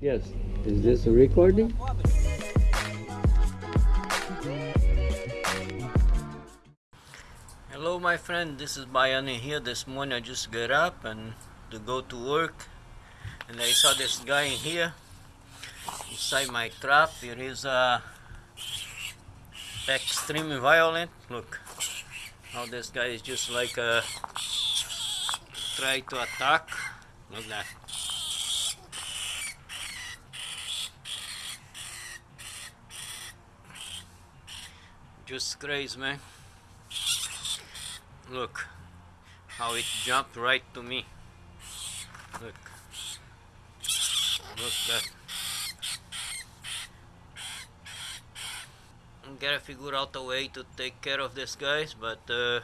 Yes. Is this a recording? Hello my friend, this is Bayani here. This morning I just got up and to go to work and I saw this guy in here inside my trap. It is uh, extremely violent. Look how this guy is just like uh, try to attack. Look that. Just crazy man. Look how it jumped right to me. Look. Look that. I Gotta figure out a way to take care of this guys, but uh,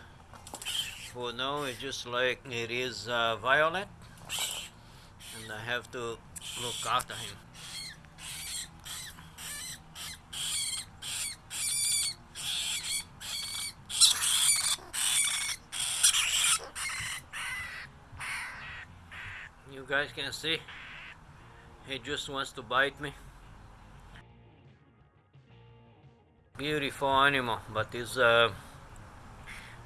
for now it's just like it is uh, violent and I have to look after him. Guys can see he just wants to bite me. Beautiful animal, but he's a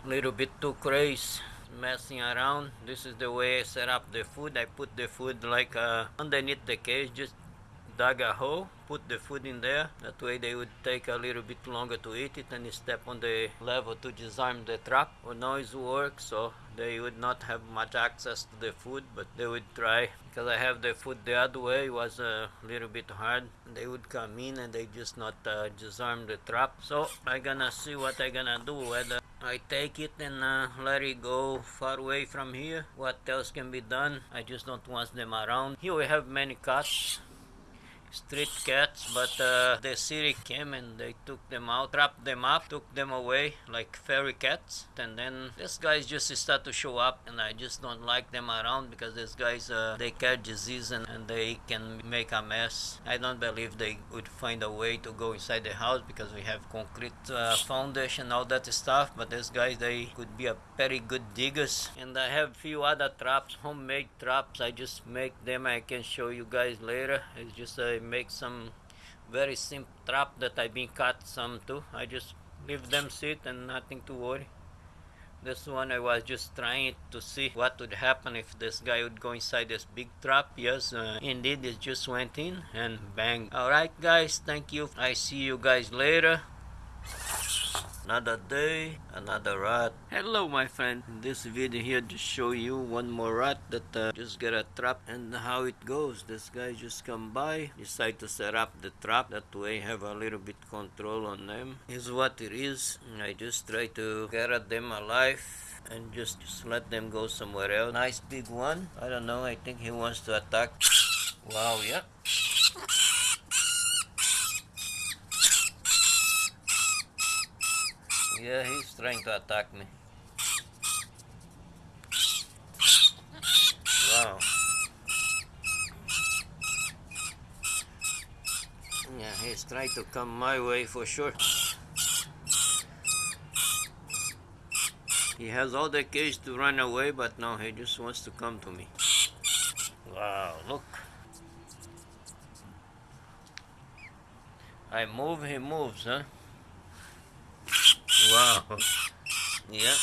little bit too crazy messing around. This is the way I set up the food. I put the food like uh, underneath the cage, just dug a hole, put the food in there. That way they would take a little bit longer to eat it and step on the level to disarm the trap. Or noise work, so they would not have much access to the food, but they would try. Because I have the food the other way, it was a little bit hard. They would come in and they just not uh, disarm the trap. So I gonna see what I gonna do, whether I take it and uh, let it go far away from here. What else can be done? I just don't want them around. Here we have many cats street cats but uh, the city came and they took them out trapped them up took them away like fairy cats. And then these guys just start to show up and i just don't like them around because these guys uh, they catch disease and, and they can make a mess. I don't believe they would find a way to go inside the house because we have concrete uh, foundation all that stuff but these guys they could be a very good diggers. And i have few other traps homemade traps. I just make them. I can show you guys later. It's just a make some very simple trap that I've been cut some too. I just leave them sit and nothing to worry. This one I was just trying to see what would happen if this guy would go inside this big trap. Yes, uh, indeed it just went in and bang. Alright guys, thank you. I see you guys later another day another rat hello my friend. In this video here to show you one more rat that uh, just got a trap and how it goes. This guy just come by decide to set up the trap. That way have a little bit control on them. Is what it is. I just try to get at them alive and just, just let them go somewhere else. Nice big one. I don't know. I think he wants to attack. Wow yeah Yeah, he's trying to attack me. Wow. Yeah, he's trying to come my way for sure. He has all the cage to run away, but now he just wants to come to me. Wow, look. I move, he moves, huh? Wow. Yeah.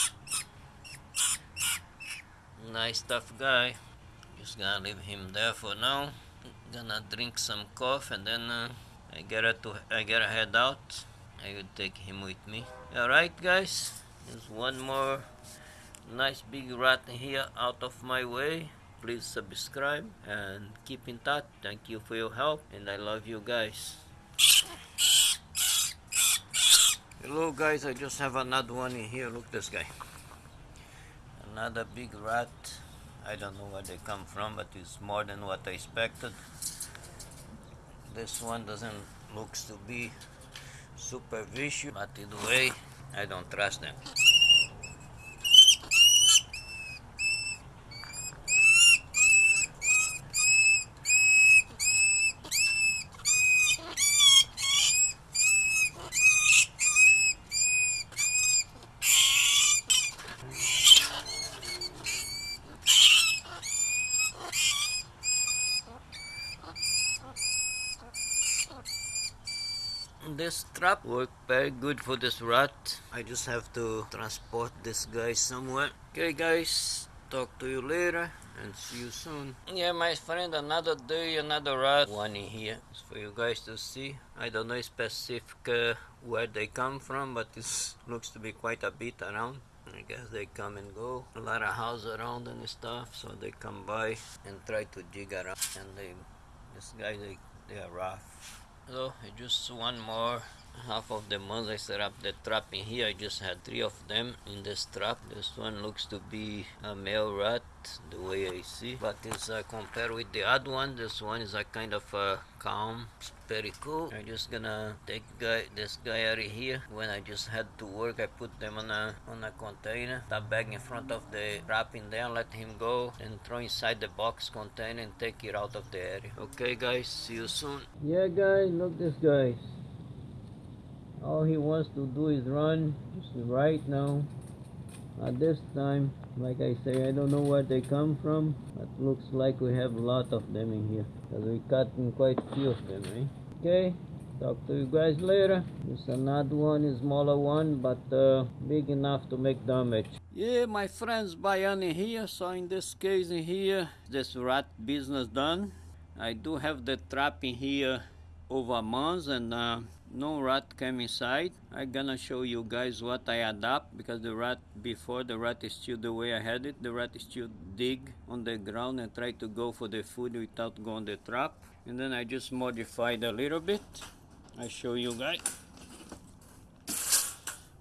Nice tough guy. Just gonna leave him there for now. Gonna drink some coffee and then uh, I gotta to I gotta head out. I will take him with me. Alright guys. There's one more nice big rat here out of my way. Please subscribe and keep in touch. Thank you for your help and I love you guys. Hello guys, I just have another one in here. Look this guy. Another big rat. I don't know where they come from, but it's more than what I expected. This one doesn't looks to be super vicious, but either way, I don't trust them. This trap work very good for this rat. I just have to transport this guy somewhere. Okay guys talk to you later and see you soon. Yeah my friend another day another rat. One in here. It's for you guys to see. I don't know specific uh, where they come from but this looks to be quite a bit around. I guess they come and go. A lot of houses around and stuff, so they come by and try to dig around. And they, this guy, they, they are rough. So just one more half of the ones I set up the trap in here. I just had three of them in this trap. This one looks to be a male rat the way I see. But it's uh, compared with the other one this one is a kind of uh, calm it's very cool. I'm just gonna take guy this guy out of here. When I just had to work I put them on a on a container. That bag in front of the trap in there let him go and throw inside the box container and take it out of the area. Okay guys see you soon. Yeah guys look this guys all he wants to do is run just right now. At this time like I say I don't know where they come from but looks like we have a lot of them in here because we cut in quite a few of them eh? okay talk to you guys later. This another one smaller one but uh, big enough to make damage. Yeah my friends Bayani here. So in this case in here this rat business done. I do have the trap in here over months and uh, no rat came inside i'm gonna show you guys what i adapt because the rat before the rat is still the way i had it the rat is still dig on the ground and try to go for the food without going the trap. And then i just modified a little bit. I show you guys.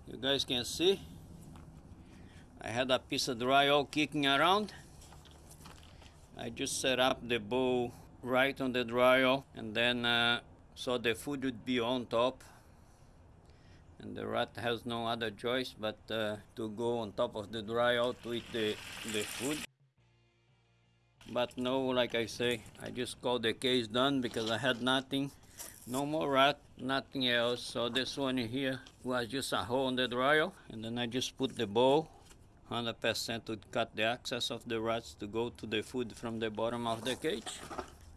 You guys can see. I had a piece of drywall kicking around. I just set up the bowl right on the drywall and then uh, so the food would be on top and the rat has no other choice but uh, to go on top of the drywall to eat the, the food. But no like I say I just called the case done because I had nothing. No more rat nothing else. So this one here was just a hole in the drywall and then I just put the bowl. 100% to cut the access of the rats to go to the food from the bottom of the cage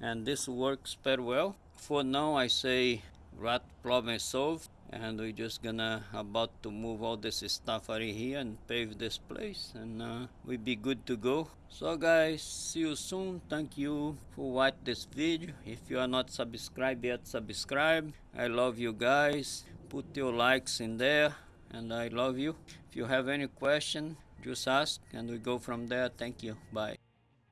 and this works very well. For now I say rat problem solved and we're just gonna about to move all this stuff out of here and pave this place and uh, we'll be good to go. So guys see you soon. Thank you for watch this video. If you are not subscribed yet subscribe. I love you guys. Put your likes in there and i love you. If you have any question just ask and we go from there. Thank you. Bye